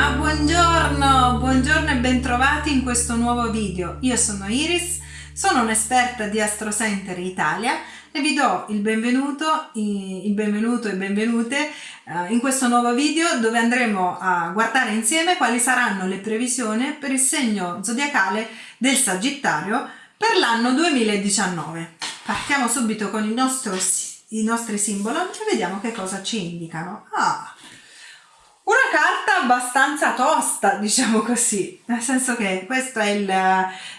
Ma buongiorno, buongiorno e bentrovati in questo nuovo video. Io sono Iris, sono un'esperta di Astro Center Italia e vi do il benvenuto, il benvenuto e benvenute eh, in questo nuovo video dove andremo a guardare insieme quali saranno le previsioni per il segno zodiacale del Sagittario per l'anno 2019. Partiamo subito con nostro, i nostri simboli e vediamo che cosa ci indicano. Ah, una carta abbastanza tosta, diciamo così, nel senso che questo è il,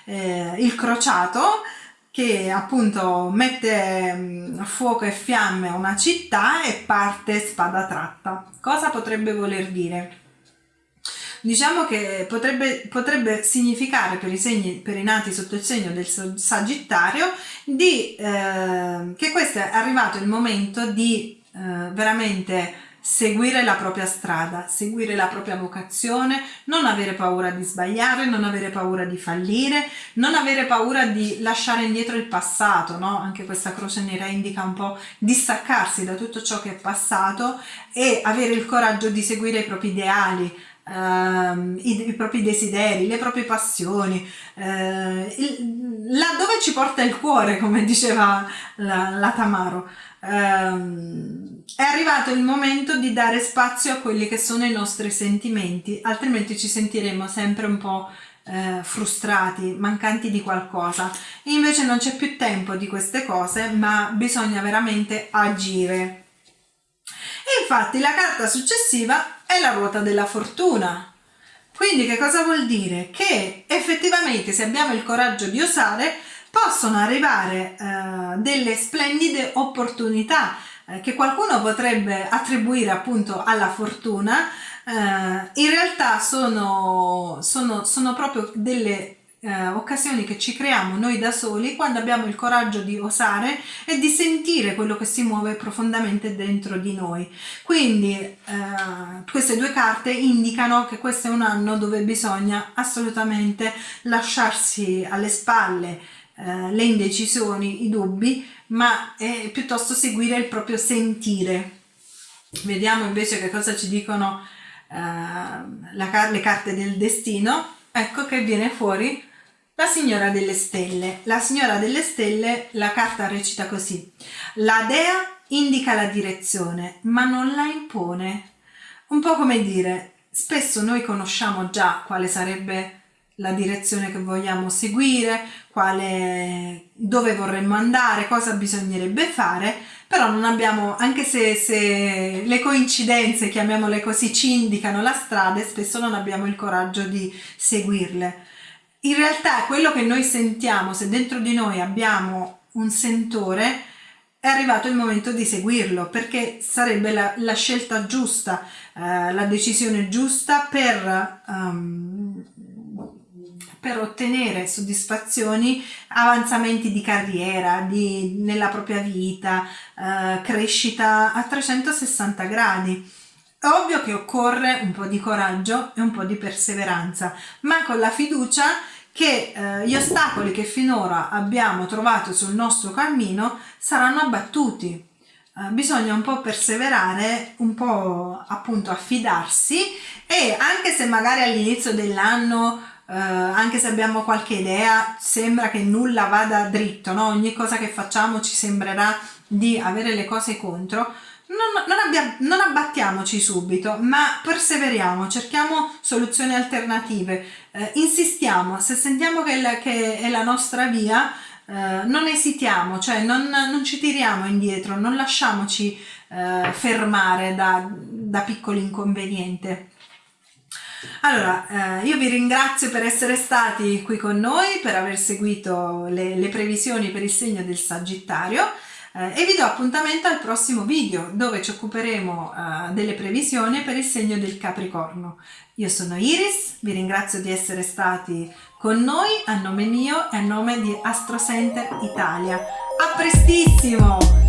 eh, il crociato che appunto mette mm, a fuoco e fiamme una città e parte spada tratta. Cosa potrebbe voler dire? Diciamo che potrebbe, potrebbe significare per i, segni, per i nati sotto il segno del Sagittario di, eh, che questo è arrivato il momento di eh, veramente seguire la propria strada, seguire la propria vocazione, non avere paura di sbagliare, non avere paura di fallire, non avere paura di lasciare indietro il passato, no? Anche questa croce nera indica un po' distaccarsi da tutto ciò che è passato e avere il coraggio di seguire i propri ideali, Uh, i, i, propri desideri, le proprie passioni, uh, il, là dove ci porta il cuore, come diceva la, la Tamaro. Uh, è arrivato il momento di dare spazio a quelli che sono i nostri sentimenti, altrimenti ci sentiremo sempre un po' eh, frustrati, mancanti di qualcosa. Invece non c'è più tempo di queste cose, ma bisogna veramente agire. E infatti la carta successiva è la ruota della fortuna. Quindi che cosa vuol dire? Che effettivamente se abbiamo il coraggio di osare possono arrivare eh, delle splendide opportunità eh, che qualcuno potrebbe attribuire appunto alla fortuna, eh, in realtà sono, sono, sono proprio delle eh, occasioni che ci creiamo noi da soli quando abbiamo il coraggio di osare e di sentire quello che si muove profondamente dentro di noi. Quindi eh, queste due carte indicano che questo è un anno dove bisogna assolutamente lasciarsi alle spalle eh, le indecisioni, i dubbi, ma eh, piuttosto seguire il proprio sentire. Vediamo invece che cosa ci dicono eh, la, le carte del destino. Ecco che viene fuori la signora delle stelle. La signora delle stelle, la carta recita così. La dea indica la direzione, ma non la impone. Un po' come dire, spesso noi conosciamo già quale sarebbe la direzione che vogliamo seguire, quale, dove vorremmo andare, cosa bisognerebbe fare, però non abbiamo, anche se, se le coincidenze, chiamiamole così, ci indicano la strada, spesso non abbiamo il coraggio di seguirle. In realtà quello che noi sentiamo, se dentro di noi abbiamo un sentore, è arrivato il momento di seguirlo perché sarebbe la, la scelta giusta, eh, la decisione giusta per, um, per, ottenere soddisfazioni, avanzamenti di carriera, di, nella propria vita, eh, crescita a 360 gradi. È ovvio che occorre un po' di coraggio e un po' di perseveranza, ma con la fiducia che eh, gli ostacoli che finora abbiamo trovato sul nostro cammino saranno abbattuti. Eh, bisogna un po' perseverare, un po' appunto affidarsi e anche se magari all'inizio dell'anno Uh, anche se abbiamo qualche idea, sembra che nulla vada dritto, no? ogni cosa che facciamo ci sembrerà di avere le cose contro, non, non, abbiamo, non abbattiamoci subito, ma perseveriamo, cerchiamo soluzioni alternative, eh, insistiamo, se sentiamo che, la, che, è la nostra via, eh, non esitiamo, cioè non, non, ci tiriamo indietro, non lasciamoci eh, fermare da, da piccoli inconvenienti. Allora, eh, io vi ringrazio per essere stati qui con noi, per aver seguito le, le previsioni per il segno del Sagittario eh, e vi do appuntamento al prossimo video dove ci occuperemo eh, delle previsioni per il segno del Capricorno. Io sono Iris, vi ringrazio di essere stati con noi a nome mio e a nome di Astro Center Italia. A prestissimo!